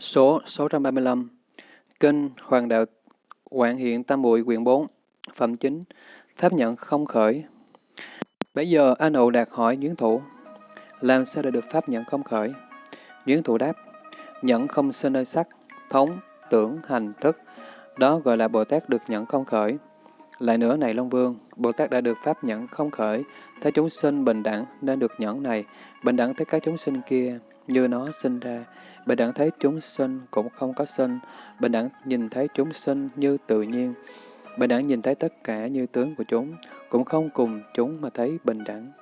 Số 635 Kinh Hoàng Đạo Quảng Hiện Tam Bụi quyển 4 Phẩm chính Pháp nhận không khởi. Bây giờ A Nụ Đạt hỏi Duyến Thủ Làm sao để được Pháp nhận không khởi? Duyến Thủ đáp Nhận không sinh nơi sắc, thống, tưởng, hành, thức Đó gọi là Bồ Tát được nhận không khởi. Lại nữa này Long Vương Bồ Tát đã được Pháp nhận không khởi Thấy chúng sinh bình đẳng nên được nhẫn này. Bình đẳng tới các chúng sinh kia như nó sinh ra Bình đẳng thấy chúng sinh cũng không có sinh, bình đẳng nhìn thấy chúng sinh như tự nhiên. Bình đẳng nhìn thấy tất cả như tướng của chúng, cũng không cùng chúng mà thấy bình đẳng.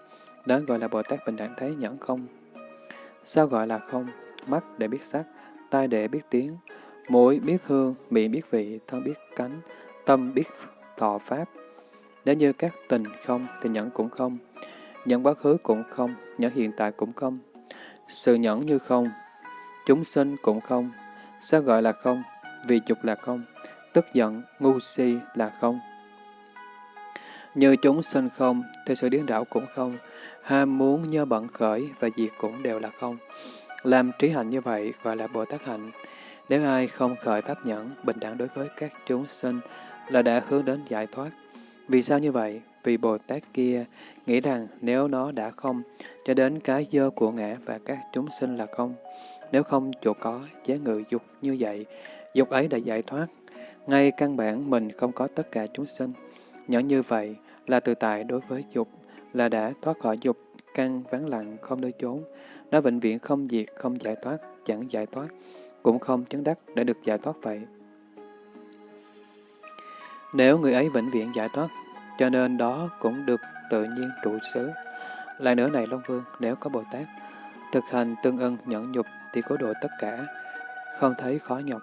Đó gọi là Bồ Tát bình đẳng thấy nhẫn không. Sao gọi là không? Mắt để biết sắc, tai để biết tiếng, mũi biết hương, miệng biết vị, thân biết cánh, tâm biết thọ pháp. Nếu như các tình không thì nhẫn cũng không, nhẫn quá khứ cũng không, nhẫn hiện tại cũng không. Sự nhẫn như không, Chúng sinh cũng không. Sao gọi là không? Vì dục là không. Tức giận, ngu si là không. Như chúng sinh không, thì sự điên đảo cũng không. Ham muốn nhơ bận khởi và diệt cũng đều là không. Làm trí hạnh như vậy gọi là Bồ Tát hạnh. Nếu ai không khởi pháp nhẫn, bình đẳng đối với các chúng sinh là đã hướng đến giải thoát. Vì sao như vậy? Vì Bồ Tát kia nghĩ rằng nếu nó đã không, cho đến cái dơ của ngã và các chúng sinh là không, nếu không chỗ có, chế ngự dục như vậy, dục ấy đã giải thoát. Ngay căn bản mình không có tất cả chúng sinh. Nhỏ như vậy là tự tại đối với dục, là đã thoát khỏi dục, căn vắng lặng, không nơi trốn. Nó vĩnh viễn không diệt, không giải thoát, chẳng giải thoát, cũng không chứng đắc để được giải thoát vậy. Nếu người ấy vĩnh viễn giải thoát, cho nên đó cũng được tự nhiên trụ xứ. Lại nữa này Long Vương, nếu có Bồ Tát, thực hành tương ưng nhẫn nhục thì cố độ tất cả, không thấy khó nhọc.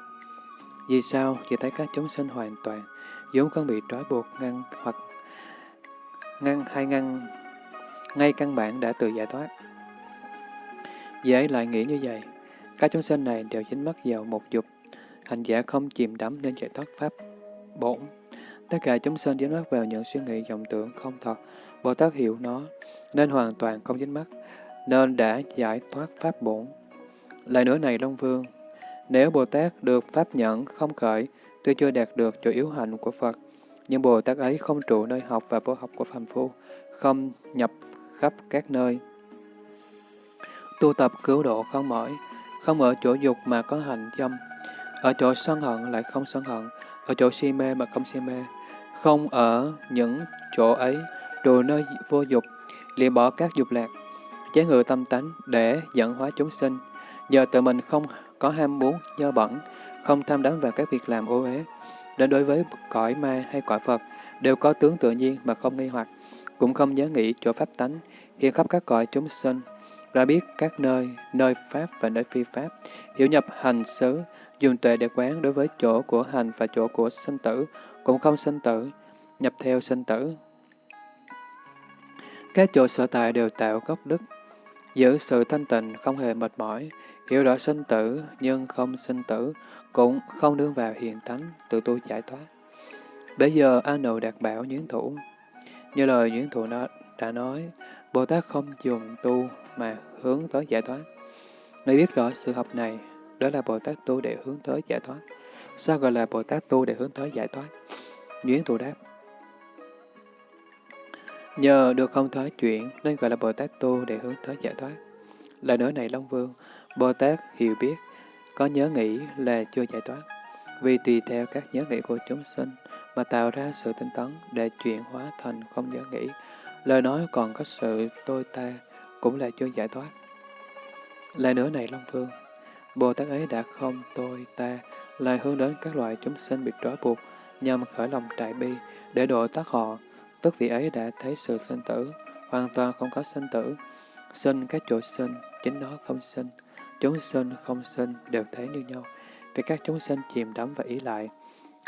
Vì sao? Vì thấy các chúng sinh hoàn toàn, vốn không bị trói buộc, ngăn hoặc ngăn hay ngăn, ngay căn bản đã tự giải thoát. Dễ lại nghĩ như vậy, các chúng sinh này đều dính mắc vào một dục, hành giả không chìm đắm nên giải thoát pháp bổn. Tất cả chúng sinh dính mắc vào những suy nghĩ vọng tưởng không thật, Bồ Tát hiểu nó, nên hoàn toàn không dính mắc, nên đã giải thoát pháp bổn. Lại nữa này Long Vương, nếu Bồ Tát được pháp nhẫn không khởi, tuy chưa đạt được chỗ yếu hạnh của Phật, nhưng Bồ Tát ấy không trụ nơi học và vô học của phàm phu, không nhập khắp các nơi. Tu tập cứu độ không mỏi, không ở chỗ dục mà có hành dâm, ở chỗ sân hận lại không sân hận, ở chỗ si mê mà không si mê, không ở những chỗ ấy, trụ nơi vô dục, liền bỏ các dục lạc, chế ngự tâm tánh để dẫn hóa chúng sinh, giờ tự mình không có ham muốn, do bẩn, không tham đắm vào các việc làm ô uế, đến đối với cõi ma hay cõi Phật, đều có tướng tự nhiên mà không nghi hoặc, cũng không nhớ nghĩ chỗ pháp tánh, hiện khắp các cõi chúng sinh, ra biết các nơi, nơi pháp và nơi phi pháp, hiểu nhập hành xứ, dùng tuệ để quán đối với chỗ của hành và chỗ của sinh tử, cũng không sinh tử, nhập theo sinh tử. Các chỗ sở tại đều tạo gốc đức, giữ sự thanh tịnh không hề mệt mỏi, Hiểu rõ sinh tử nhưng không sinh tử, cũng không đương vào hiền thánh, tự tu giải thoát. Bây giờ A Nụ đạt bảo Nhuyễn Thủ. Như lời Nhuyễn Thủ nó đã nói, Bồ Tát không dùng tu mà hướng tới giải thoát. Người biết rõ sự học này, đó là Bồ Tát tu để hướng tới giải thoát. Sao gọi là Bồ Tát tu để hướng tới giải thoát? Nhuyễn Thủ đáp. Nhờ được không thoái chuyển nên gọi là Bồ Tát tu để hướng tới giải thoát. Lời nói này Long Vương, Bồ Tát hiểu biết, có nhớ nghĩ là chưa giải thoát, vì tùy theo các nhớ nghĩ của chúng sinh mà tạo ra sự tinh tấn để chuyển hóa thành không nhớ nghĩ. Lời nói còn có sự tôi ta cũng là chưa giải thoát. Lại nữa này Long Phương, Bồ Tát ấy đã không tôi ta lại hướng đến các loại chúng sinh bị trói buộc nhằm khởi lòng trại bi để độ thoát họ, tức vị ấy đã thấy sự sinh tử, hoàn toàn không có sinh tử, sinh các chỗ sinh, chính nó không sinh, Chúng sinh không sinh đều thế như nhau, vì các chúng sinh chìm đắm và ý lại,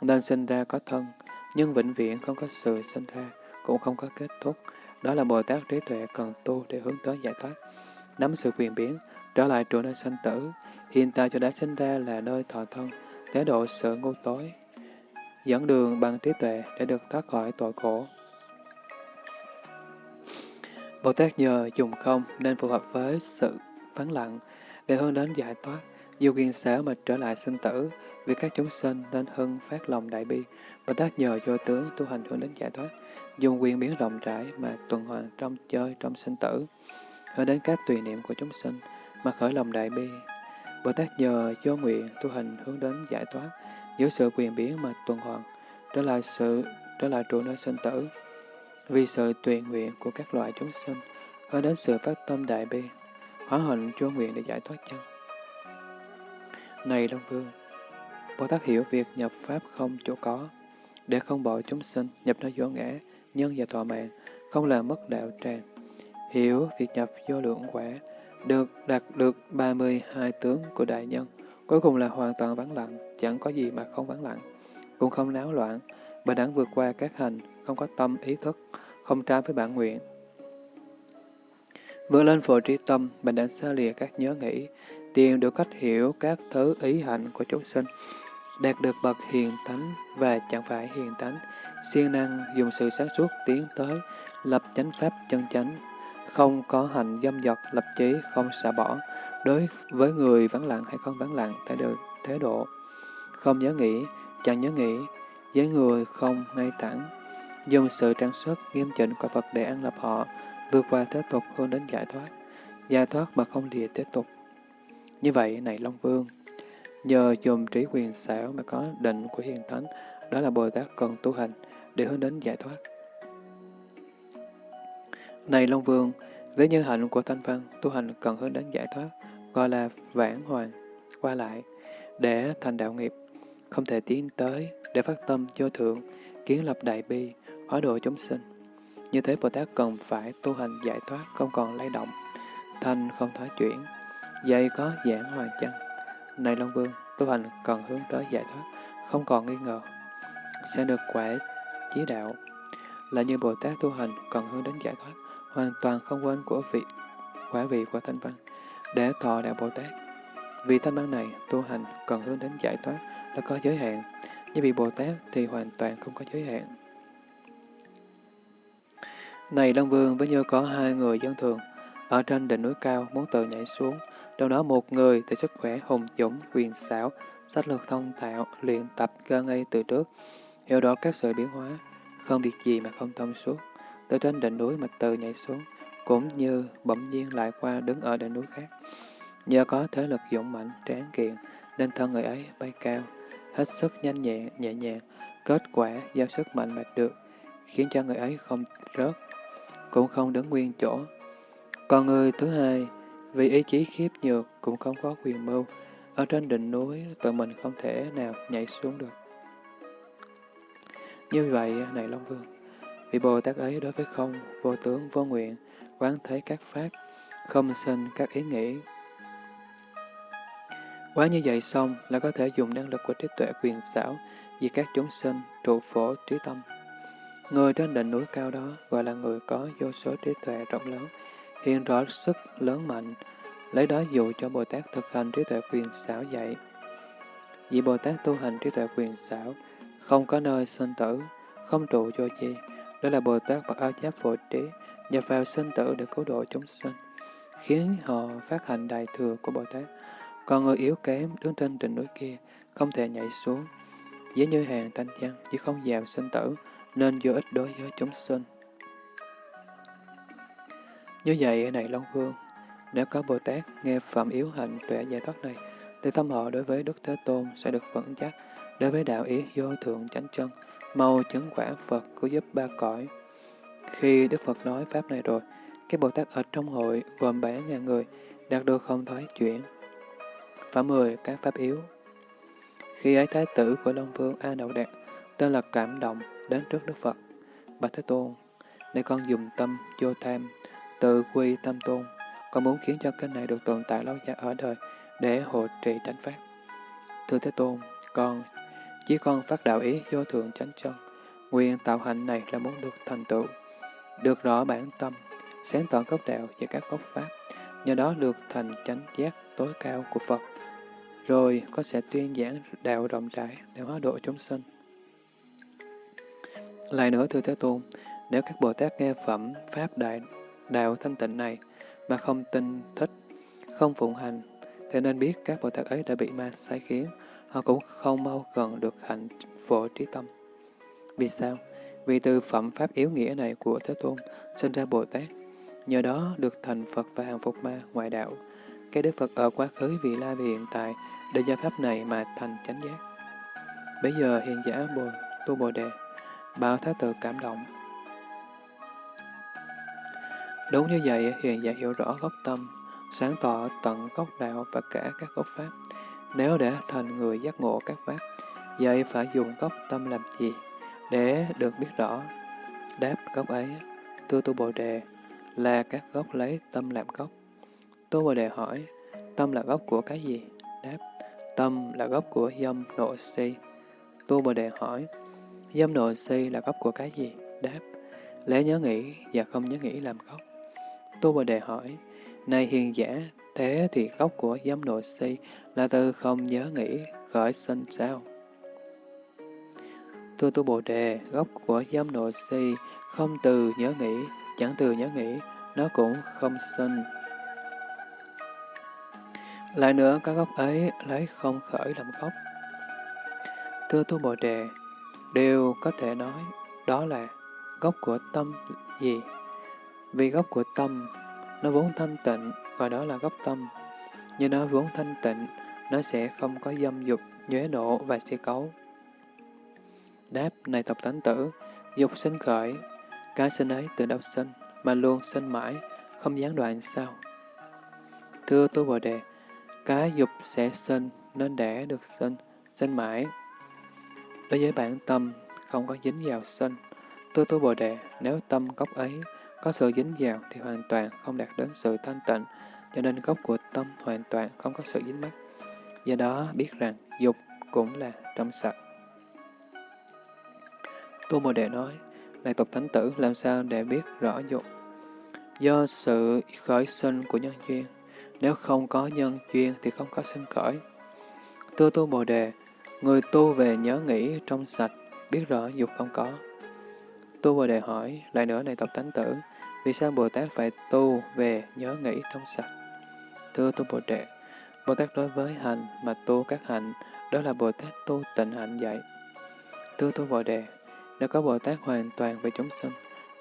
nên sinh ra có thân, nhưng vĩnh viễn không có sự sinh ra, cũng không có kết thúc. Đó là Bồ Tát trí tuệ cần tu để hướng tới giải thoát. Nắm sự quyền biến, trở lại trụ nơi sanh tử, hiện tại cho đã sinh ra là nơi thọ thân, thế độ sự ngu tối, dẫn đường bằng trí tuệ để được thoát khỏi tội khổ. Bồ Tát nhờ dùng không nên phù hợp với sự vắng lặng, để hướng đến giải thoát, Dù quyền sở mà trở lại sinh tử, vì các chúng sinh nên hưng phát lòng đại bi, Bồ Tát nhờ vô tướng tu hành hướng đến giải thoát, dùng quyền biến rộng rãi mà tuần hoàn trong chơi trong sinh tử, hướng đến các tùy niệm của chúng sinh mà khởi lòng đại bi. Bồ Tát nhờ vô nguyện tu hành hướng đến giải thoát, giữ sự quyền biến mà tuần hoàn, trở lại sự trở lại trụ nơi sinh tử, vì sự tùy nguyện của các loại chúng sinh, hướng đến sự phát tâm đại bi, hóa hình vô nguyện để giải thoát chân. Này Long Vương, Bồ Tát hiểu việc nhập Pháp không chỗ có, để không bỏ chúng sinh nhập nơi vô ngã, nhân và thọ mạng, không làm mất đạo tràng. Hiểu việc nhập vô lượng quả, được đạt được 32 tướng của đại nhân, cuối cùng là hoàn toàn vắng lặng, chẳng có gì mà không vắng lặng, cũng không náo loạn, bà đẳng vượt qua các hành, không có tâm ý thức, không trái với bản nguyện. Vượt lên phổ trí tâm, mình đã xa lìa các nhớ nghĩ, tìm được cách hiểu các thứ ý hạnh của chúng sinh, đạt được bậc hiền tánh và chẳng phải hiền tánh, siêng năng dùng sự sáng suốt tiến tới, lập chánh pháp chân chánh, không có hành dâm dật, lập chí, không xả bỏ, đối với người vắng lặng hay không vắng lặng, tại được thế độ, không nhớ nghĩ, chẳng nhớ nghĩ, với người không ngay thẳng, dùng sự trang sức nghiêm chỉnh của Phật để ăn lập họ, vượt qua thế tục hướng đến giải thoát, giải thoát mà không lìa thế tục. Như vậy, này Long Vương, nhờ dùng trí quyền xảo mà có định của hiền thánh, đó là Bồ Tát cần tu hành để hướng đến giải thoát. Này Long Vương, với nhân hạnh của Thanh Văn, tu hành cần hướng đến giải thoát, gọi là vãn hoàn, qua lại, để thành đạo nghiệp, không thể tiến tới, để phát tâm vô thượng, kiến lập đại bi, hóa độ chúng sinh. Như thế Bồ Tát cần phải tu hành giải thoát, không còn lay động, thanh không thoái chuyển, dây có giảng hoàn chân. Này Long Vương, tu hành cần hướng tới giải thoát, không còn nghi ngờ, sẽ được quả chí đạo. Là như Bồ Tát tu hành cần hướng đến giải thoát, hoàn toàn không quên của vị quả vị của thanh văn, để thọ đạo Bồ Tát. Vì thanh văn này, tu hành cần hướng đến giải thoát là có giới hạn, như vị Bồ Tát thì hoàn toàn không có giới hạn. Này Long Vương với như có hai người dân thường, ở trên đỉnh núi cao muốn tự nhảy xuống, trong đó một người thì sức khỏe hùng dũng, quyền xảo, sách lược thông thạo, luyện tập cơ ngay từ trước, hiểu rõ các sự biến hóa, không việc gì mà không thông suốt, từ trên đỉnh núi mà tự nhảy xuống, cũng như bỗng nhiên lại qua đứng ở đỉnh núi khác. Nhờ có thế lực dũng mạnh, tráng kiện, nên thân người ấy bay cao, hết sức nhanh nhẹn, nhẹ nhàng, kết quả do sức mạnh mà được, khiến cho người ấy không rớt, cũng không đứng nguyên chỗ. Còn người thứ hai, vì ý chí khiếp nhược cũng không có quyền mưu, ở trên đỉnh núi tự mình không thể nào nhảy xuống được. Như vậy, này Long Vương, vị Bồ Tát ấy đối với không, vô tướng, vô nguyện, quán thấy các pháp, không sinh các ý nghĩ. Quá như vậy xong là có thể dùng năng lực của trí tuệ quyền xảo vì các chúng sinh trụ phổ trí tâm. Người trên đỉnh núi cao đó gọi là người có vô số trí tuệ rộng lớn, hiện rõ sức lớn mạnh, lấy đó dụ cho Bồ Tát thực hành trí tuệ quyền xảo dạy. Vì Bồ Tát tu hành trí tuệ quyền xảo, không có nơi sinh tử, không trụ vô chi, đó là Bồ Tát bậc áo giáp phổ trí, nhập vào sinh tử để cứu độ chúng sinh, khiến họ phát hành đại thừa của Bồ Tát. Còn người yếu kém đứng trên đỉnh núi kia, không thể nhảy xuống, dễ như hàng thanh văn, chứ không vào sinh tử, nên vô ích đối với chúng sinh. Như vậy, này Long Vương, nếu có Bồ Tát nghe phẩm yếu hạnh tuệ giải thoát này, thì tâm họ đối với Đức Thế Tôn sẽ được vững chắc, đối với đạo ý vô thượng chánh chân, mau chứng quả Phật cứu giúp ba cõi. Khi Đức Phật nói Pháp này rồi, các Bồ Tát ở trong hội gồm bảy ngàn người đạt được không thoái chuyển. Phẩm mười các Pháp yếu Khi ấy Thái tử của Long Vương A Đậu Đạt tên là Cảm Động đến trước Đức Phật. Bạch Thế Tôn, để con dùng tâm vô tham, tự quy tâm tôn, con muốn khiến cho kênh này được tồn tại lâu dài ở đời để hộ trì chánh pháp. Thưa Thế Tôn, con chỉ con phát đạo ý vô thượng chánh chân, nguyện tạo hạnh này là muốn được thành tựu, được rõ bản tâm, sáng tỏ gốc đạo và các gốc pháp, nhờ đó được thành chánh giác tối cao của Phật. Rồi con sẽ tuyên giảng đạo rộng rãi để hóa độ chúng sinh. Lại nữa thưa Thế Tôn, nếu các Bồ Tát nghe phẩm Pháp Đại Đạo Thanh Tịnh này mà không tin thích, không phụng hành, thì nên biết các Bồ Tát ấy đã bị ma sai khiến, họ cũng không mau gần được hạnh phổ trí tâm. Vì sao? Vì từ phẩm pháp yếu nghĩa này của Thế Tôn sinh ra Bồ Tát, nhờ đó được thành Phật và hàng phục ma ngoại đạo. Cái Đức Phật ở quá khứ vị la vì hiện tại để do pháp này mà thành chánh giác. Bây giờ hiện giả Bồ Tu Bồ Đề, bảo Thái tử cảm động. Đúng như vậy, hiện giả hiểu rõ gốc tâm, sáng tỏ tận gốc đạo và cả các gốc pháp. Nếu để thành người giác ngộ các pháp, vậy phải dùng gốc tâm làm gì để được biết rõ? Đáp gốc ấy, tu tu bồ đề, là các gốc lấy tâm làm gốc. Tu bồ đề hỏi, tâm là gốc của cái gì? Đáp, tâm là gốc của dâm nội si. Tu bồ đề hỏi, dâm nội si là gốc của cái gì? Đáp, lấy nhớ nghĩ và không nhớ nghĩ làm gốc. Tu bồ đề hỏi, này hiền giả, thế thì gốc của dâm nội si là từ không nhớ nghĩ khởi sinh sao? Tu tu bồ đề, gốc của dâm nội si không từ nhớ nghĩ, chẳng từ nhớ nghĩ, nó cũng không sinh. Lại nữa, các gốc ấy lấy không khởi làm gốc. Thưa tu bồ đề, đều có thể nói đó là gốc của tâm gì? Vì gốc của tâm, nó vốn thanh tịnh, và đó là gốc tâm. Nhưng nó vốn thanh tịnh, nó sẽ không có dâm dục, nhuế nộ và si cấu. Đáp, này tập tánh tử, dục sinh khởi, cái sinh ấy từ đâu sinh, mà luôn sinh mãi, không gián đoạn sao? Thưa tu Bồ Đề, cái dục sẽ sinh, nên để được sinh, sinh mãi. Đối với bản tâm, không có dính vào sinh. Tư tu Bồ Đề, nếu tâm gốc ấy có sự dính vào thì hoàn toàn không đạt đến sự thanh tịnh, cho nên gốc của tâm hoàn toàn không có sự dính mắc. Do đó biết rằng dục cũng là trong sạch. Tu Bồ Đề nói, này tục thánh tử, làm sao để biết rõ dục? Do sự khởi sinh của nhân duyên, nếu không có nhân duyên thì không có sinh khởi. Tu Tu Bồ Đề, người tu về nhớ nghĩ trong sạch, biết rõ dục không có. Tu Bồ Đề hỏi, lại nữa này tộc thánh tử, vì sao Bồ Tát phải tu về nhớ nghĩ trong sạch? Thưa Tu Bồ Đề, Bồ Tát đối với hành mà tu các hạnh, đó là Bồ Tát tu tịnh hạnh dạy. Thưa Tu Bồ Đề, nếu có Bồ Tát hoàn toàn về chúng sinh,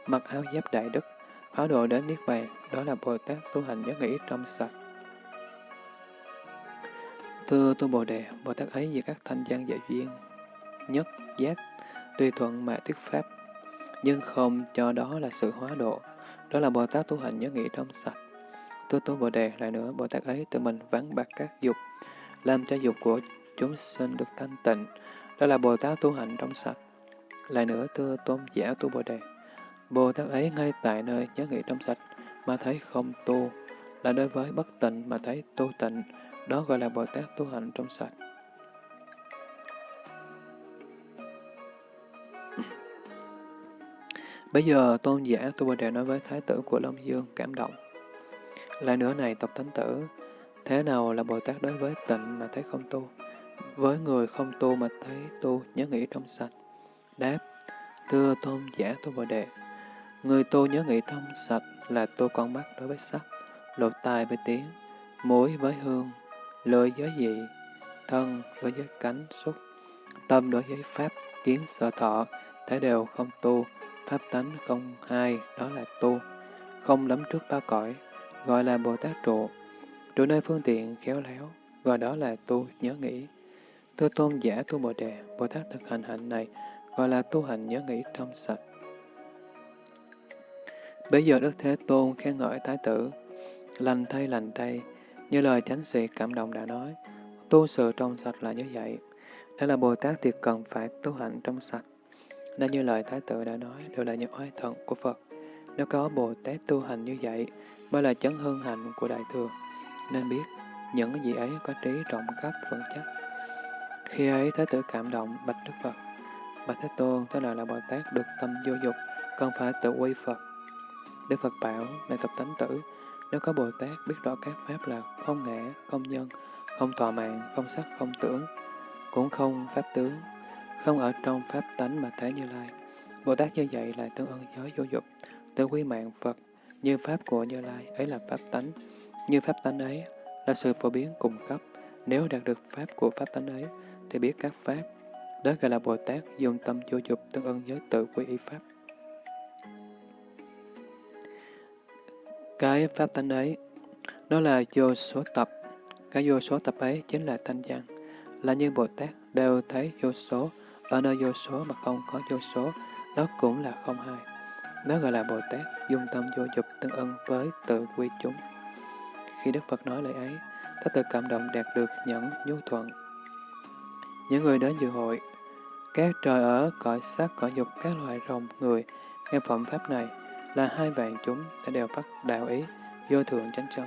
mặc áo giáp đại đức, áo độ đến Niết Bàn, đó là Bồ Tát tu hành nhớ nghĩ trong sạch. Thưa Tu Bồ Đề, Bồ Tát ấy về các thanh văn dạy duyên, nhất, giác, tùy thuận mà thuyết pháp, nhưng không cho đó là sự hóa độ, đó là Bồ Tát tu hành nhớ nghĩ trong sạch. Thưa Tu Bồ Đề, lại nữa, Bồ Tát ấy tự mình vắng bạc các dục, làm cho dục của chúng sinh được thanh tịnh, đó là Bồ Tát tu hành trong sạch. Lại nữa, thưa tôn giả tu Bồ Đề, Bồ Tát ấy ngay tại nơi nhớ nghĩ trong sạch mà thấy không tu, là đối với bất tịnh mà thấy tu tịnh, đó gọi là Bồ Tát tu hành trong sạch. Bây giờ tôn giả Tu Bồ Đề nói với Thái tử của Long Dương cảm động. Lại nữa này tộc thánh tử, thế nào là Bồ Tát đối với tịnh mà thấy không tu? Với người không tu mà thấy tu nhớ nghĩ trong sạch. Đáp, thưa tôn giả Tu Bồ Đề, người tu nhớ nghĩ trong sạch là tu con mắt đối với sắc, lột tai với tiếng, mũi với hương, lưỡi giới dị, thân với giới cánh xúc, tâm đối với pháp, kiến sở thọ, thể đều không tu, pháp tánh không hai, đó là tu, không lắm trước ba cõi, gọi là Bồ Tát trụ, trụ nơi phương tiện khéo léo, gọi đó là tu nhớ nghĩ. Tư tôn giả tu Bồ Đề, Bồ Tát thực hành hạnh này, gọi là tu hành nhớ nghĩ trong sạch. Bây giờ Đức Thế Tôn khen ngợi Thái tử, lành thay lành thay, như lời chánh sĩ cảm động đã nói, tu sự trong sạch là như vậy. đó là Bồ Tát thì cần phải tu hành trong sạch. Nên như lời Thái tử đã nói, đều là những oai thần của Phật. Nếu có Bồ Tát tu hành như vậy, mới là chấn hương hạnh của Đại Thừa. Nên biết, những cái gì ấy có trí rộng khắp vững chắc. Khi ấy Thái tử cảm động bạch Đức Phật. Bạch Thế Tôn, thế nào là Bồ Tát được tâm vô dục, cần phải tự quy Phật. Đức Phật bảo, này tập tánh tử, nếu có Bồ Tát biết rõ các pháp là không ngã, không nhân, không tọa mạng, không sắc, không tưởng, cũng không pháp tướng, không ở trong pháp tánh mà thấy Như Lai. Bồ Tát như vậy là tương ưng giới vô dục, tự quy mạng Phật, như pháp của Như Lai ấy là pháp tánh, như pháp tánh ấy là sự phổ biến cùng cấp. Nếu đạt được pháp của pháp tánh ấy, thì biết các pháp. Đó gọi là Bồ Tát dùng tâm vô dục tương ưng với tự quy y pháp. Cái pháp tánh ấy, nó là vô số tập. Cái vô số tập ấy chính là thanh văn. Là như Bồ Tát đều thấy vô số, ở nơi vô số mà không có vô số, đó cũng là không hai. Đó gọi là Bồ Tát dung tâm vô dục tương ưng với tự quy chúng. Khi Đức Phật nói lời ấy, Thái tự cảm động đạt được nhẫn nhu thuận. Những người đến dự hội, các trời ở cõi sắc cõi dục các loài rồng người, nghe phẩm pháp này là hai vạn chúng đã đều bắt đạo ý, vô thượng chánh chân.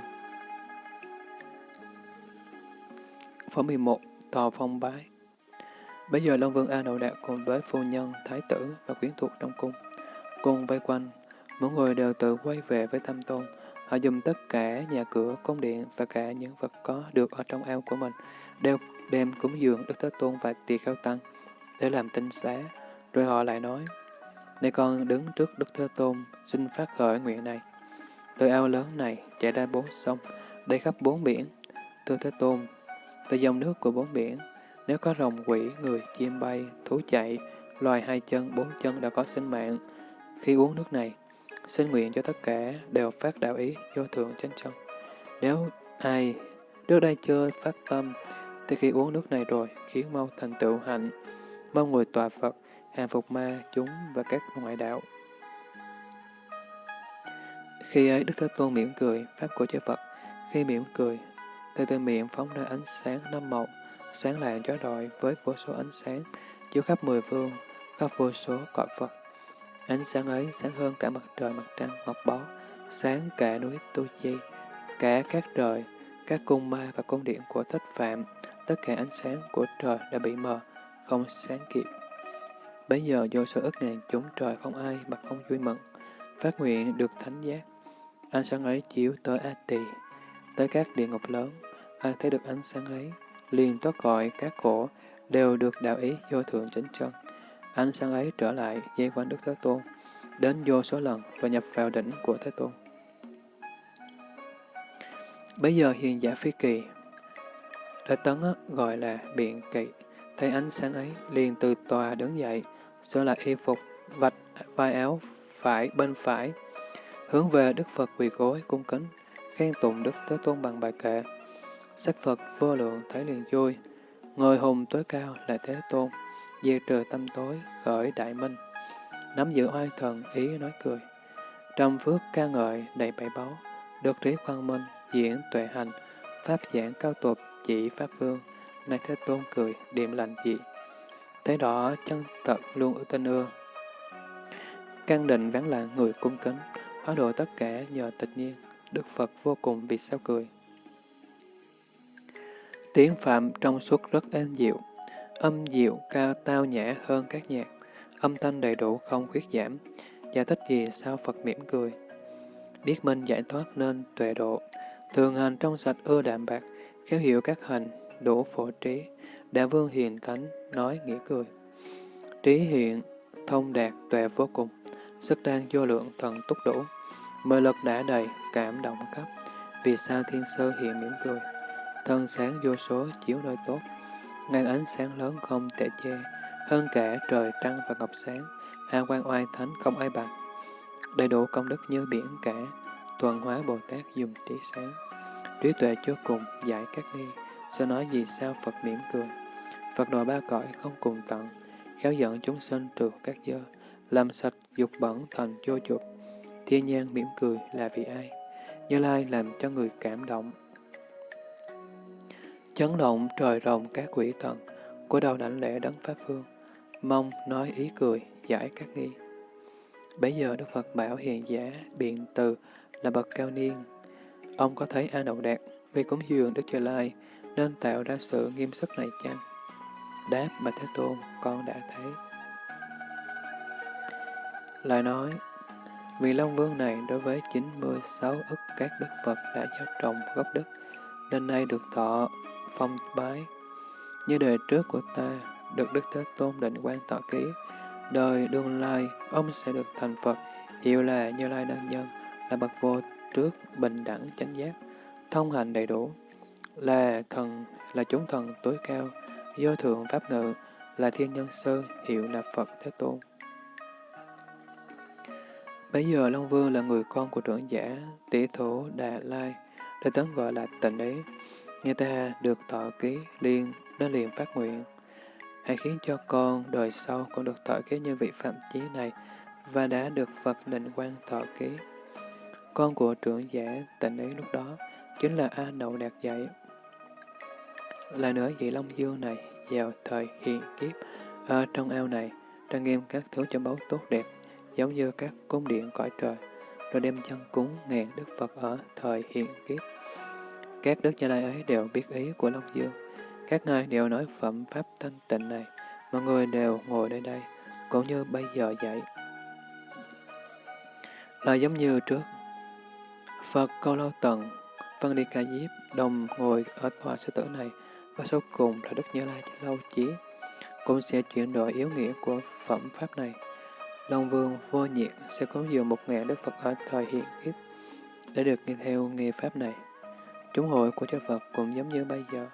Phẩm 11. Tòa phong bái Bây giờ Long Vương A Nội Đạt cùng với phu nhân, thái tử và quyến thuộc trong cung, cùng vây quanh, mỗi người đều tự quay về với tâm tôn. Họ dùng tất cả nhà cửa, cung điện và cả những vật có được ở trong ao của mình, đều đem cúng dường Đức Thế Tôn và tỳ kheo tăng để làm tinh xá. Rồi họ lại nói, này con đứng trước Đức Thế Tôn, xin phát khởi nguyện này. Từ ao lớn này chạy ra bốn sông, đầy khắp bốn biển. Thưa Thế Tôn, từ dòng nước của bốn biển, nếu có rồng quỷ, người, chim bay, thú chạy, loài hai chân, bốn chân đã có sinh mạng, khi uống nước này, xin nguyện cho tất cả đều phát đạo ý vô thượng chánh trong. Nếu ai trước đây chưa phát tâm, thì khi uống nước này rồi, khiến mau thành tựu hạnh, mong người tòa Phật, hàng phục ma, chúng và các ngoại đạo. Khi ấy Đức Thế Tôn mỉm cười, Pháp của chư Phật, khi mỉm cười, từ từ miệng phóng ra ánh sáng năm màu, sáng lạng chói rọi với vô số ánh sáng, chiếu khắp mười phương, khắp vô số cõi Phật. Ánh sáng ấy sáng hơn cả mặt trời mặt trăng ngọc bó, sáng cả núi Tu Di, cả các trời, các cung ma và cung điện của thất phạm, tất cả ánh sáng của trời đã bị mờ, không sáng kịp. Bây giờ vô số ức ngàn chúng trời không ai mà không vui mừng, phát nguyện được thánh giác. Ánh sáng ấy chiếu tới A Tỳ, tới các địa ngục lớn, ai thấy được ánh sáng ấy, liền thoát gọi các khổ, đều được đạo ý vô thượng chánh chân. Ánh sáng ấy trở lại dây quanh Đức Thế Tôn, đến vô số lần và nhập vào đỉnh của Thế Tôn. Bây giờ hiền giả phi kỳ, Đại Tấn gọi là biện kỵ, thấy ánh sáng ấy liền từ tòa đứng dậy, sửa lại y phục, vạch vai áo phải bên phải, hướng về Đức Phật quỳ gối cung kính, khen tụng Đức Thế Tôn bằng bài kệ. Sắc Phật vô lượng thấy liền vui, ngồi hùng tối cao là Thế Tôn, diệt trừ tâm tối, khởi đại minh. Nắm giữ oai thần, ý nói cười. Trong phước ca ngợi đầy bảy báu, được trí khoan minh, diễn tuệ hành, pháp giảng cao tục, chỉ pháp vương, nay Thế Tôn cười, điểm lành dị. Thế đó chân thật luôn ưu tinh ưa. Căn định vắng lặng người cung kính, hóa độ tất cả nhờ tịch nhiên, Đức Phật vô cùng vì sao cười. Tiếng Phạm trong suốt rất êm dịu, âm dịu cao tao nhã hơn các nhạc, âm thanh đầy đủ không khuyết giảm, giải thích gì sao Phật mỉm cười. Biết minh giải thoát nên tuệ độ, thường hành trong sạch ưa đạm bạc, khéo hiểu các hành, đủ phổ trí, đã vương hiền thánh, nói nghĩa cười. Trí hiện, thông đạt, tuệ vô cùng, sức đang vô lượng thần túc đủ, mời lực đã đầy, cảm động cấp, vì sao thiên sơ hiện mỉm cười? Thân sáng vô số chiếu nơi tốt, ngàn ánh sáng lớn không thể che, hơn cả trời trăng và ngọc sáng, hào quan oai thánh không ai bằng. Đầy đủ công đức như biển cả, tuần hóa Bồ Tát dùng trí sáng. Trí tuệ chưa cùng, giải các nghi, sẽ nói gì sao Phật mỉm cười. Phật độ ba cõi không cùng tận, khéo dẫn chúng sinh trừ các dơ, làm sạch dục bẩn thành vô dục. Thiên nhiên mỉm cười là vì ai? Như Lai làm cho người cảm động, chấn động trời rồng các quỷ thần, của đầu đảnh lễ đấng Pháp Phương, mong nói ý cười, giải các nghi. Bây giờ Đức Phật bảo hiền giả, biện từ là bậc cao niên. Ông có thấy A Đậu Đạt vì cúng dường Đức Trời Lai nên tạo ra sự nghiêm sức này chăng? Đáp mà Thế Tôn, con đã thấy. Lại nói, vì Long Vương này đối với 96 ức các đức Phật đã gieo trồng gốc đức, nên nay được thọ phong bái. Như đời trước của ta, được Đức Thế Tôn định quan tọa ký, đời đương lai, ông sẽ được thành Phật, hiệu là Như Lai Đăng Nhân, là bậc vô trước, bình đẳng, chánh giác, thông hành đầy đủ là thần, là chúng thần tối cao, do thượng pháp ngự, là thiên nhân sơ hiệu là Phật Thế Tôn. Bây giờ Long Vương là người con của trưởng giả, tỷ thủ Đà Lai, đời tấn gọi là tịnh đế. Nghe ta được thọ ký liên, nó liền phát nguyện. Hãy khiến cho con đời sau cũng được thọ ký như vị phạm chí này, và đã được Phật định quan thọ ký. Con của trưởng giả tịnh Đế lúc đó chính là A Nậu Đạt dạy. Lại nữa vị Long Dương này vào thời hiện kiếp ở trong ao này trang nghiêm các thứ cho báu tốt đẹp giống như các cung điện cõi trời rồi đem chân cúng ngàn đức Phật ở thời hiện kiếp. Các đức Như Lai ấy đều biết ý của Long Dương. Các ngài đều nói phẩm pháp thanh tịnh này, mọi người đều ngồi nơi đây, cũng như bây giờ vậy. Là giống như trước, Phật Câu Lâu Tần, Văn Đi Ca Diếp đồng ngồi ở tòa sư tử này, và sau cùng là Đức Như Lai Lâu Chí, cũng sẽ chuyển đổi yếu nghĩa của phẩm pháp này. Long Vương vô nhiệt sẽ có dường một ngàn Đức Phật ở thời hiện kiếp để được nghe theo nghi pháp này. Chúng hội của chư Phật cũng giống như bây giờ.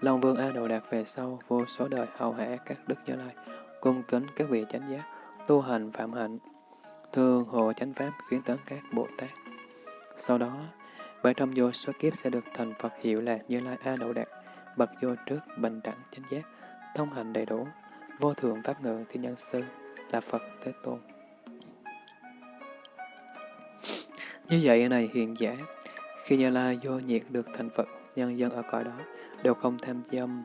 Long Vương A Đồ Đạt về sau vô số đời hầu hạ các Đức Như Lai, cung kính các vị chánh giác, tu hành phạm hạnh, thường hộ chánh pháp khiến tấn các Bồ Tát. Sau đó, bởi trong vô số kiếp sẽ được thành Phật hiệu là Như Lai A Đậu Đạt, bậc vô trước, bình đẳng, chánh giác, thông hành đầy đủ, vô thượng pháp ngự thiên nhân sư, là Phật Thế Tôn. Như vậy này hiện giả, khi Như Lai vô nhiệt được thành Phật, nhân dân ở cõi đó đều không tham dâm,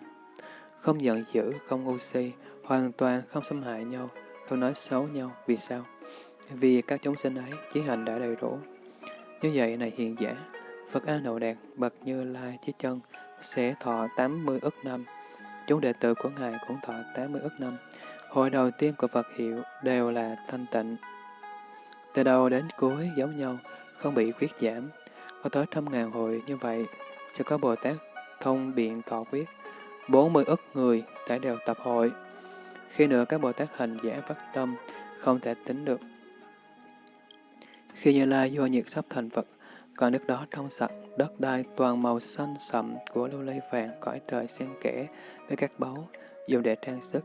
không giận dữ, không ngu si, hoàn toàn không xâm hại nhau, không nói xấu nhau. Vì sao? Vì các chúng sinh ấy chí hành đã đầy đủ. Như vậy này hiện giả, Phật A Nậu Đạt, bậc Như Lai Chí Chân, sẽ thọ 80 ức năm. Chúng đệ tử của Ngài cũng thọ 80 ức năm. Hội đầu tiên của Phật hiệu đều là thanh tịnh. Từ đầu đến cuối giống nhau, không bị khuyết giảm. Có tới trăm ngàn hội như vậy, sẽ có Bồ Tát thông biện thọ quyết. 40 ức người đã đều tập hội. Khi nữa các Bồ Tát hành giả phát tâm, không thể tính được. Khi Như Lai vô nhiệt sắp thành Phật, còn nước đó trong sạch, đất đai toàn màu xanh sậm của lưu ly vàng cõi trời xen kẽ với các báu, dùng để trang sức,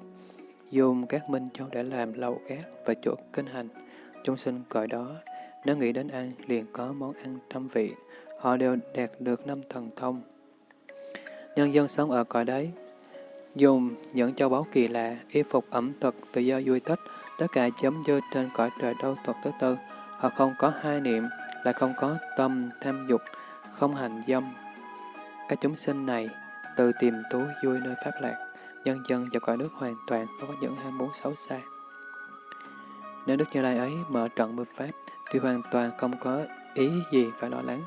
dùng các minh châu để làm lầu gác và chỗ kinh hành. Chúng sinh cõi đó, nếu nghĩ đến ăn liền có món ăn trăm vị, họ đều đạt được năm thần thông. Nhân dân sống ở cõi đấy, dùng những châu báu kỳ lạ, y phục ẩm thực tự do vui thích, tất cả chấm dơ trên cõi trời đâu thuật thứ tư. Họ không có hai niệm, là không có tâm tham dục, không hành dâm. Các chúng sinh này từ tìm tú vui nơi pháp lạc, nhân dân và cõi nước hoàn toàn không có những ham muốn xấu xa. Nếu Đức Như Lai ấy mở trận mưa pháp, thì hoàn toàn không có ý gì phải lo lắng,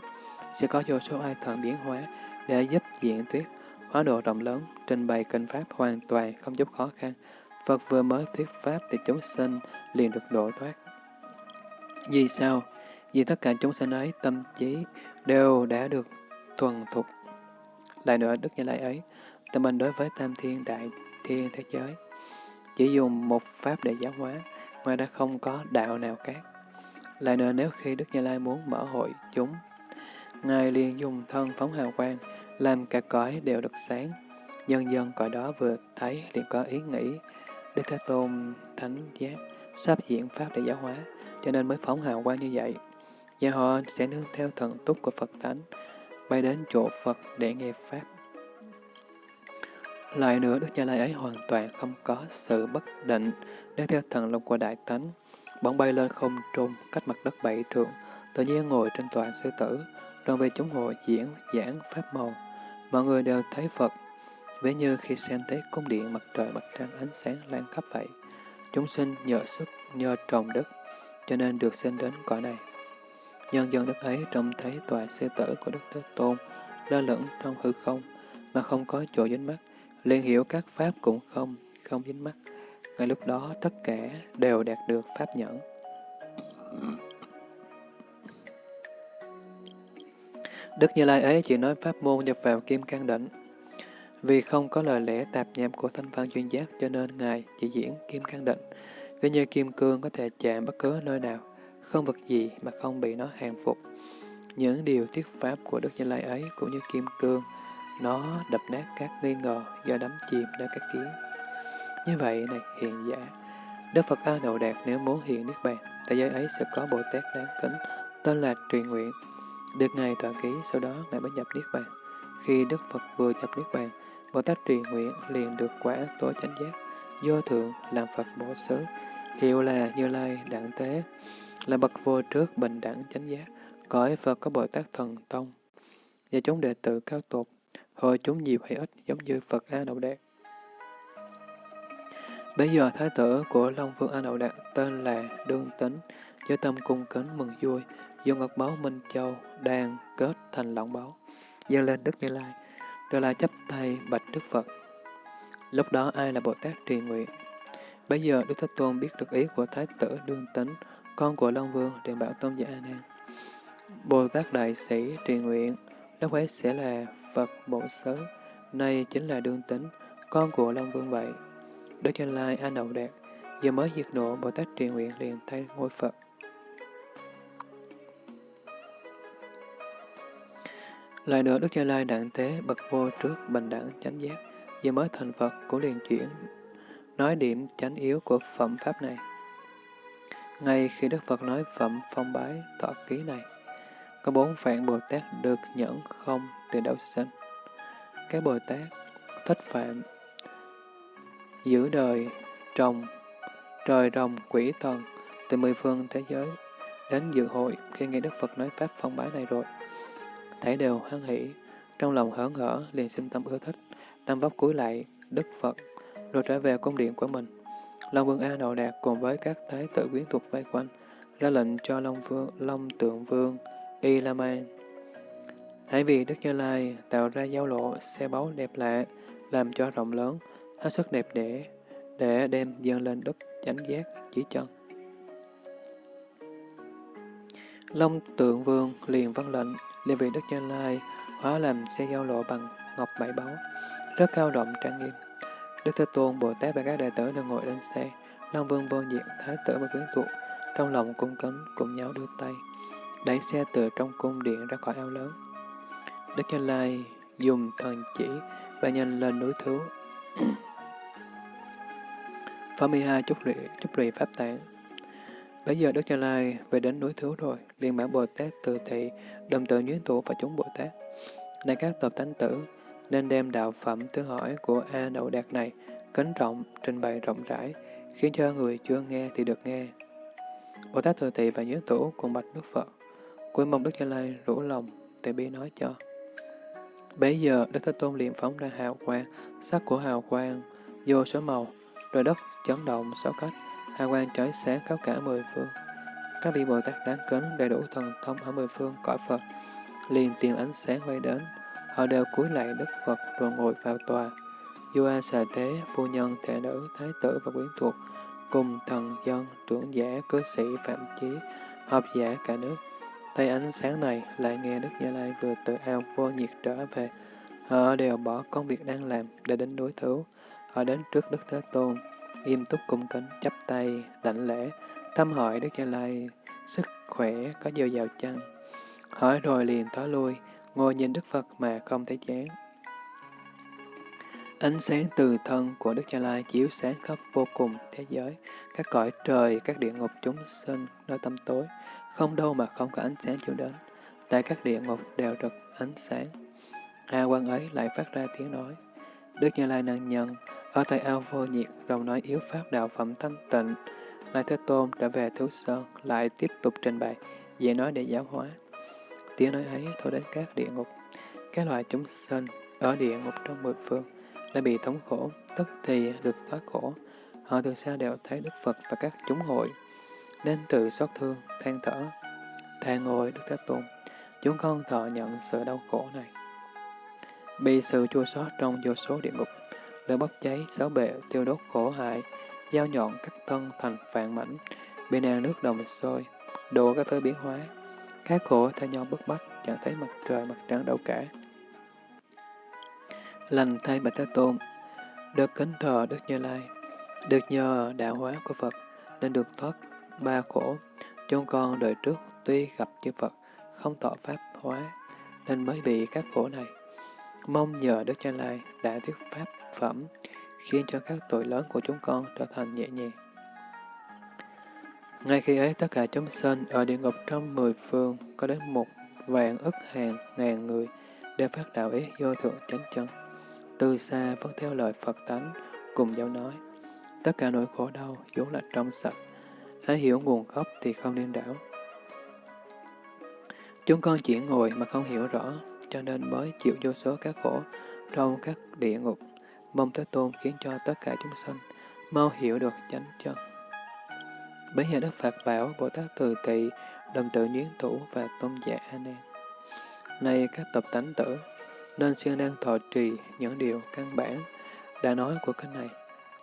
sẽ có vô số ai thần biến hóa để giúp diễn thuyết, hóa độ rộng lớn, trình bày kinh pháp hoàn toàn không giúp khó khăn. Phật vừa mới thuyết pháp thì chúng sinh liền được độ thoát. Vì sao? Vì tất cả chúng sinh ấy tâm trí đều đã được thuần thục. Lại nữa, Đức Như Lai ấy, tâm mình đối với tam thiên đại thiên thế giới, chỉ dùng một pháp để giáo hóa, ngoài ra không có đạo nào khác. Lại nữa, nếu khi Đức Như Lai muốn mở hội chúng, Ngài liền dùng thân phóng hào quang, làm cả cõi đều được sáng. Nhân dân cõi đó vừa thấy liền có ý nghĩ, Đức Thế Tôn thánh giác, sắp diễn pháp để giáo hóa, cho nên mới phóng hào quang như vậy. Và họ sẽ nương theo thần túc của Phật Thánh, bay đến chỗ Phật để nghe Pháp. Lại nữa, Đức Như Lai ấy hoàn toàn không có sự bất định, nương theo thần lực của Đại Thánh, bỗng bay lên không trung, cách mặt đất bảy trượng, tự nhiên ngồi trên tòa sư tử, rồi về chúng hội diễn giảng Pháp màu. Mọi người đều thấy Phật, ví như khi xem thấy cung điện mặt trời mặt trăng ánh sáng lan khắp vậy. Chúng sinh nhờ sức, nhờ trồng đất, cho nên được sinh đến cõi này. Nhân dân đức ấy trông thấy tòa sư tử của Đức Thế Tôn lơ lửng trong hư không, mà không có chỗ dính mắt, liền hiểu các pháp cũng không, không dính mắt. Ngay lúc đó tất cả đều đạt được pháp nhẫn. Đức Như Lai ấy chỉ nói pháp môn nhập vào kim cang đỉnh. Vì không có lời lẽ tạp nham của thanh văn chuyên giác cho nên Ngài chỉ diễn kim cang định. Ví như kim cương có thể chạm bất cứ nơi nào, không vật gì mà không bị nó hàng phục. Những điều thuyết pháp của Đức Như Lai ấy cũng như kim cương, nó đập nát các nghi ngờ do đắm chìm nơi các kiến. Như vậy này hiện giả, Đức Phật A Đậu Đạt nếu muốn hiện Niết Bàn, thế giới ấy sẽ có Bồ Tát đáng kính, tên là Truyền Nguyện. Được Ngài tọa ký, sau đó Ngài mới nhập Niết Bàn. Khi Đức Phật vừa nhập Niết Bàn, Bồ Tát Truyền Nguyện liền được quả tối chánh giác, vô thượng làm Phật bổ xứ, hiệu là Như Lai Đẳng Tế, là bậc vô trước bình đẳng chánh giác, cõi Phật có Bồ Tát Thần Tông, và chúng đệ tử cao tột, hồi chúng nhiều hay ít giống như Phật A Đậu Đạt. Bây giờ thái tử của Long Vương A Đậu Đạt tên là Đương Tính, với tâm cung kính mừng vui, dùng ngọc báu Minh Châu đang kết thành lọng báu, dâng lên Đức Như Lai, rồi là chấp tay bạch Đức Phật. Lúc đó ai là Bồ Tát trì nguyện? Bây giờ Đức Thế Tôn biết được ý của Thái tử Đương Tính, con của Long Vương, liền bảo Tôn giả A Nan. Bồ Tát Đại Sĩ trì nguyện, lúc ấy sẽ là Phật Bổ Sớ, nay chính là Đương Tính, con của Long Vương vậy. Đức Như Lai A Nậu Đạt, giờ mới diệt nộ Bồ Tát trì nguyện liền thay ngôi Phật. Lại nữa Đức Như Lai đặng tế bậc vô trước bình đẳng chánh giác, giờ mới thành Phật cũng liền chuyển nói điểm chánh yếu của phẩm pháp này. Ngay khi Đức Phật nói phẩm phong bái tọa ký này, có bốn vạn Bồ Tát được nhẫn không từ đầu sinh. Các Bồ Tát thích phạm, giữ đời, trồng, trời rồng, quỷ thần, từ mười phương thế giới, đến dự hội khi nghe Đức Phật nói Pháp phong bái này rồi. Thảy đều hoan hỷ, trong lòng hớn hở, liền sinh tâm ưa thích, tâm vóc cúi lại Đức Phật, rồi trở về cung điện của mình. Long Vương A Đậu Đạt cùng với các thái tử quyến thuộc vây quanh, ra lệnh cho Long Vương, Long Tượng Vương, Y La Man. Hãy vì Đức Như Lai tạo ra giao lộ xe báu đẹp lạ, làm cho rộng lớn, hết sức đẹp đẽ, để đem dâng lên đất chánh giác chỉ chân. Long Tượng Vương liền vâng lệnh, liền vì Đức Như Lai hóa làm xe giao lộ bằng ngọc bảy báu, rất cao rộng trang nghiêm. Đức Thế Tôn, Bồ Tát và các đệ tử đều ngồi lên xe, Long Vương vô diện, Thái tử và quyến thuộc, trong lòng cung kính cùng nhau đưa tay, đẩy xe từ trong cung điện ra khỏi ao lớn. Đức Như Lai dùng thần chỉ và nhanh lên núi thứ. Pháp 12 chúc lụy, chúc lụy Pháp tạng. Bây giờ Đức Như Lai về đến núi thứ rồi, liền bảo Bồ Tát từ thị, đồng tự nhuyễn tụ và chúng Bồ Tát. Này các tập tánh tử, nên đem đạo phẩm tư hỏi của A Đậu Đạt này kính trọng, trình bày rộng rãi, khiến cho người chưa nghe thì được nghe. Bồ Tát Thừa Thị và Nhớ Tổ cùng bạch Đức Phật, cuối mong Đức gia Lai rủ lòng, từ bi nói cho. Bấy giờ Đức Thế Tôn liền phóng ra hào quang, sắc của hào quang, vô số màu, rồi đất chấn động sáu cách, hào quang chói sáng khắp cả mười phương. Các vị Bồ Tát đáng kính đầy đủ thần thông ở mười phương cõi Phật, liền tiền ánh sáng quay đến, Họ đều cúi lại Đức Phật rồi ngồi vào tòa. Vua Xà thế phu nhân, thể nữ, thái tử và quyến thuộc, cùng thần dân, trưởng giả, cư sĩ, phạm chí, học giả cả nước. Thấy ánh sáng này, lại nghe Đức Như Lai vừa từ ao vô nhiệt trở về. Họ đều bỏ công việc đang làm để đến đối thú. Họ đến trước Đức Thế Tôn, nghiêm túc cung kính, chắp tay, đảnh lễ, thăm hỏi Đức Như Lai, sức khỏe có dồi dào chăng? Hỏi rồi liền thói lui, ngồi nhìn Đức Phật mà không thấy chán. Ánh sáng từ thân của Đức Cha Lai chiếu sáng khắp vô cùng thế giới, các cõi trời, các địa ngục chúng sinh, nơi tâm tối, không đâu mà không có ánh sáng chiếu đến. Tại các địa ngục đều được ánh sáng. A quan ấy lại phát ra tiếng nói. Đức Như Lai năng nhân, ở tại ao vô nhiệt, rồng nói yếu pháp đạo phẩm thanh tịnh. Lai Thế Tôn trở về Thứ Sơn, lại tiếp tục trình bày, về nói để giáo hóa. Tiếng nói ấy thôi đến các địa ngục. Các loài chúng sinh ở địa ngục trong mười phương đã bị thống khổ, tức thì được thoát khổ. Họ từ xa đều thấy Đức Phật và các chúng hội, nên tự xót thương, than thở. Than ngồi Đức Thế Tôn, chúng con thọ nhận sự đau khổ này. Bị sự chua xót trong vô số địa ngục, lửa bốc cháy, sáu bệ, tiêu đốt khổ hại, dao nhọn cắt thân thành vạn mảnh, bị nàng nước đồng sôi, đổ các thứ biến hóa, các khổ thay nhau bức bách, chẳng thấy mặt trời mặt trăng đâu cả. Lành thay Bạch Thế Tôn, được kính thờ Đức Như Lai, được nhờ đạo hóa của Phật, nên được thoát ba khổ. Chúng con đời trước tuy gặp chư Phật, không thọ pháp hóa, nên mới bị các khổ này. Mong nhờ Đức như Lai đã thuyết pháp phẩm, khiến cho các tội lớn của chúng con trở thành nhẹ nhàng. Ngay khi ấy, tất cả chúng sinh ở địa ngục trong mười phương có đến một vạn ức hàng ngàn người đều phát đạo ý vô thượng chánh chân. Từ xa vẫn theo lời Phật tánh, cùng nhau nói, tất cả nỗi khổ đau vốn là trong sạch, ai hiểu nguồn gốc thì không nên đảo. Chúng con chỉ ngồi mà không hiểu rõ, cho nên mới chịu vô số các khổ trong các địa ngục. Mong Thế Tôn khiến cho tất cả chúng sinh mau hiểu được chánh chân. Bấy giờ Đức Phật bảo Bồ Tát Từ Tỳ, đồng tự nhuyến thủ và tôn giả A Nan. Này các tập tánh tử, nên siêng năng thọ trì những điều căn bản đã nói của kinh này,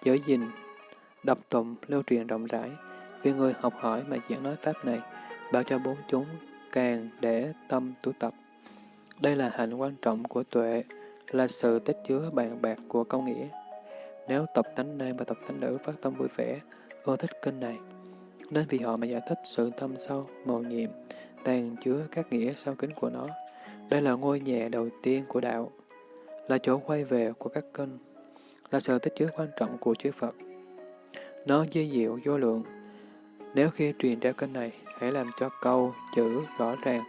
giữ gìn, đọc tụng, lưu truyền rộng rãi, vì người học hỏi mà diễn nói pháp này, bảo cho bốn chúng càng để tâm tu tập. Đây là hạnh quan trọng của tuệ, là sự tích chứa bàn bạc của công nghĩa. Nếu tập tánh nam và tập tánh nữ phát tâm vui vẻ, ưa thích kinh này, nên vì họ mà giải thích sự thâm sâu, màu nhiệm, tàn chứa các nghĩa sau kính của nó. Đây là ngôi nhà đầu tiên của đạo, là chỗ quay về của các kênh là sự tích chứa quan trọng của chư Phật. Nó dây diệu vô lượng. Nếu khi truyền ra kênh này, hãy làm cho câu, chữ rõ ràng,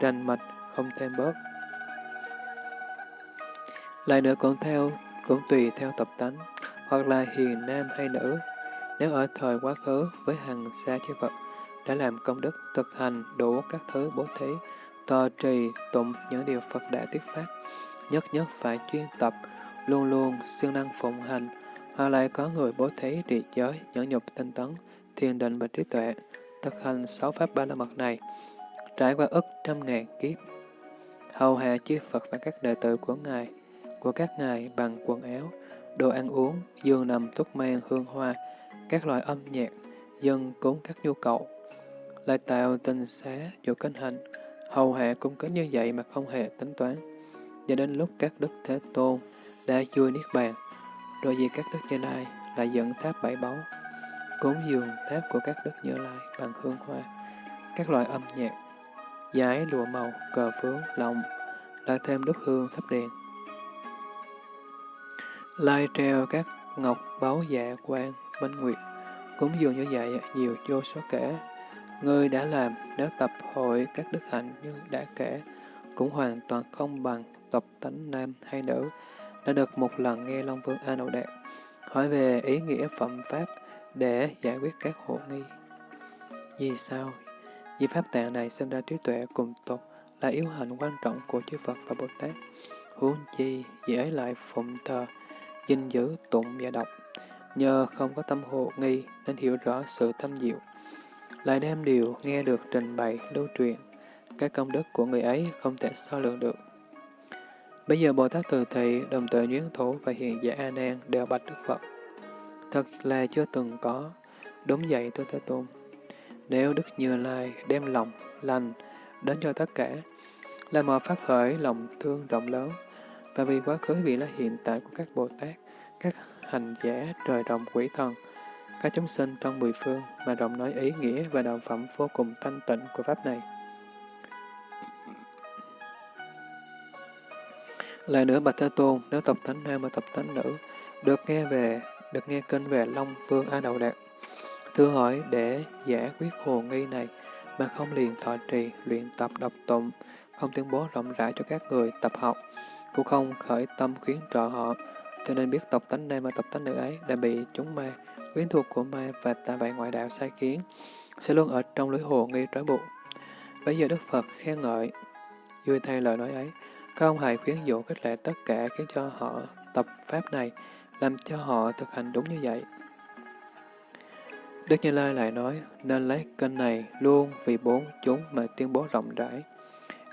rành mạch, không thêm bớt. Lại nữa cũng theo, cũng tùy theo tập tánh, hoặc là hiền nam hay nữ. Nếu ở thời quá khứ với hàng xa chư Phật đã làm công đức thực hành đủ các thứ bố thí, tò trì, tụng những điều Phật đã thuyết pháp, nhất nhất phải chuyên tập, luôn luôn siêng năng phụng hành, hoặc lại có người bố thí trì giới, nhẫn nhục tinh tấn, thiền định và trí tuệ, thực hành sáu pháp ba la mật này, trải qua ức trăm ngàn kiếp. Hầu hạ chư Phật và các đệ tử của Ngài, của các Ngài bằng quần áo, đồ ăn uống, giường nằm thuốc men hương hoa, các loại âm nhạc, dân cúng các nhu cầu, lại tạo tình xá chỗ kinh hình, hầu hạ cung kính như vậy mà không hề tính toán. Cho đến lúc các đức Thế Tôn đã chui Niết Bàn, rồi vì các đức Như Lai lại dẫn tháp bảy báu, cúng dường tháp của các đức Như Lai bằng hương hoa, các loại âm nhạc, giải lụa màu, cờ phướng, lọng, lại thêm đốt hương thắp đèn. Lai treo các ngọc báu dạ quan, minh nguyệt, cúng dường như vậy nhiều vô số kể. Ngươi đã làm nếu tập hội các đức hạnh như đã kể, cũng hoàn toàn không bằng tập tánh nam hay nữ, đã được một lần nghe Long Vương A Nậu Đạt hỏi về ý nghĩa phẩm pháp để giải quyết các hộ nghi. Vì sao? Vì pháp tạng này sinh ra trí tuệ cùng tột là yếu hạnh quan trọng của chư Phật và Bồ Tát. Huống chi, dễ lại phụng thờ, gìn giữ, tụng và đọc. Nhờ không có tâm hộ nghi nên hiểu rõ sự thâm diệu. Lại đem điều nghe được trình bày, lưu truyền. Các công đức của người ấy không thể so lượng được. Bây giờ Bồ Tát Từ Thị, Đồng tự Nhuyễn Thủ và Hiện Giả A Nan đều bạch Đức Phật. Thật là chưa từng có. Đúng vậy tôi Thế Tôn. Nếu Đức Như Lai đem lòng, lành đến cho tất cả, là mọi phát khởi lòng thương rộng lớn, và vì quá khứ vị là hiện tại của các Bồ Tát, các hành giả trời đồng quỷ thần, các chúng sinh trong mười phương mà rộng nói ý nghĩa và đạo phẩm vô cùng thanh tịnh của Pháp này. Lại nữa Bạch Thế Tôn, nếu tập thánh nam và tập thánh nữ được nghe về được nghe kinh về Long Vương A Đậu Đạt, thưa hỏi để giải quyết hồ nghi này mà không liền thọ trì, luyện tập đọc tụng, không tuyên bố rộng rãi cho các người tập học, cũng không khởi tâm khuyến trợ họ, cho nên biết tộc tánh này và tộc tánh nữ ấy đã bị chúng ma, quyến thuộc của ma và tà bại ngoại đạo sai khiến, sẽ luôn ở trong lưới hồ nghi trói buộc. Bây giờ Đức Phật khen ngợi, vui thay lời nói ấy, các ông hãy khuyến dụ khích lệ tất cả khiến cho họ tập pháp này, làm cho họ thực hành đúng như vậy. Đức Như Lai lại nói, nên lấy kênh này luôn vì bốn chúng mà tuyên bố rộng rãi.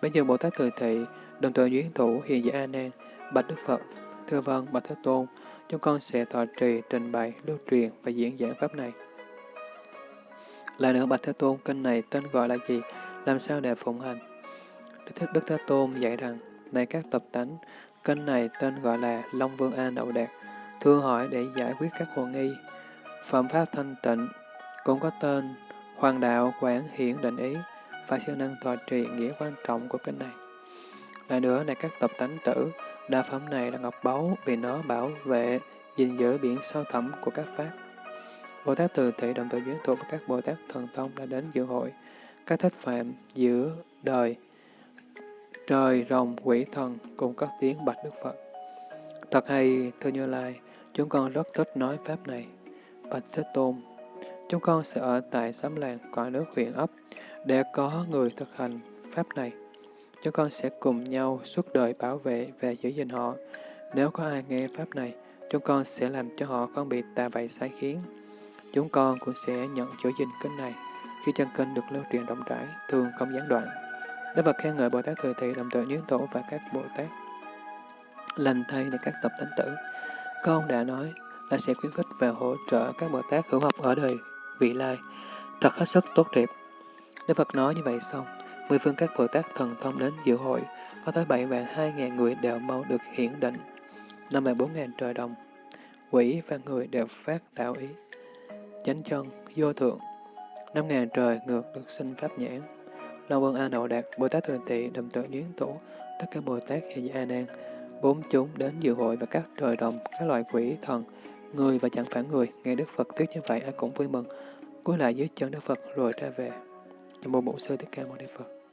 Bây giờ Bồ Tát Từ Thị, đồng thời duyên thủ hiền giả A Nan, bạch Đức Phật, thưa vâng bạch Thế Tôn, chúng con sẽ thọ trì, trình bày, lưu truyền và diễn giảng pháp này. Lại nữa bạch Thế Tôn, kênh này tên gọi là gì? Làm sao để phụng hành? Đức, Đức Thế Tôn dạy rằng, này các tập tánh, kênh này tên gọi là Long Vương A Đậu Đạt, thưa hỏi để giải quyết các hồ nghi. Phẩm pháp thanh tịnh cũng có tên Hoàng đạo quảng hiển định ý, phải siêu năng tòa trì nghĩa quan trọng của kinh này. Lại nữa này các tập tánh tử, đa phẩm này là ngọc báu vì nó bảo vệ, gìn giữ biển sâu thẳm của các pháp. Bồ Tát Từ Thị đồng thời giới thuộc với các Bồ Tát Thần Tông đã đến dự hội, các thích phạm giữa đời, trời, rồng, quỷ thần cùng các tiếng bạch Đức Phật. Thật hay, thưa Như Lai, chúng con rất thích nói Pháp này. Bạch Thế Tôn, chúng con sẽ ở tại xóm làng cõi nước huyện ấp để có người thực hành Pháp này. Chúng con sẽ cùng nhau suốt đời bảo vệ và giữ gìn họ. Nếu có ai nghe Pháp này, chúng con sẽ làm cho họ không bị tà bậy sai khiến. Chúng con cũng sẽ nhận giữ gìn kênh này khi chân kinh được lưu truyền rộng rãi, thường không gián đoạn. Đức Phật khen ngợi Bồ Tát Thừa Thị, đồng tự Nhuyễn Tổ và các Bồ Tát. Lành thay để các tập thánh tử. Con đã nói là sẽ khuyến khích và hỗ trợ các Bồ Tát hữu học ở đời vị lai, thật hết sức tốt đẹp. Đức Phật nói như vậy xong, mười phương các Bồ Tát thần thông đến dự hội, có tới bảy vạn hai ngàn người đều mau được hiển định, năm vạn bốn ngàn trời đồng. Quỷ và người đều phát đạo ý. Chánh chân, vô thượng, năm ngàn trời ngược được sinh pháp nhãn. Long Vương A Nậu Đạt, Bồ Tát Thường Tị, Đầm Tự Nhuyến Tổ, tất cả Bồ Tát hệ A Nan, bốn chúng đến dự hội và các trời đồng, các loại quỷ thần, người và chẳng phải người, nghe Đức Phật thuyết như vậy ai cũng vui mừng, cúi lại dưới chân Đức Phật rồi ra về. Nam mô Bổn Sư Thích Ca Mâu Ni Phật.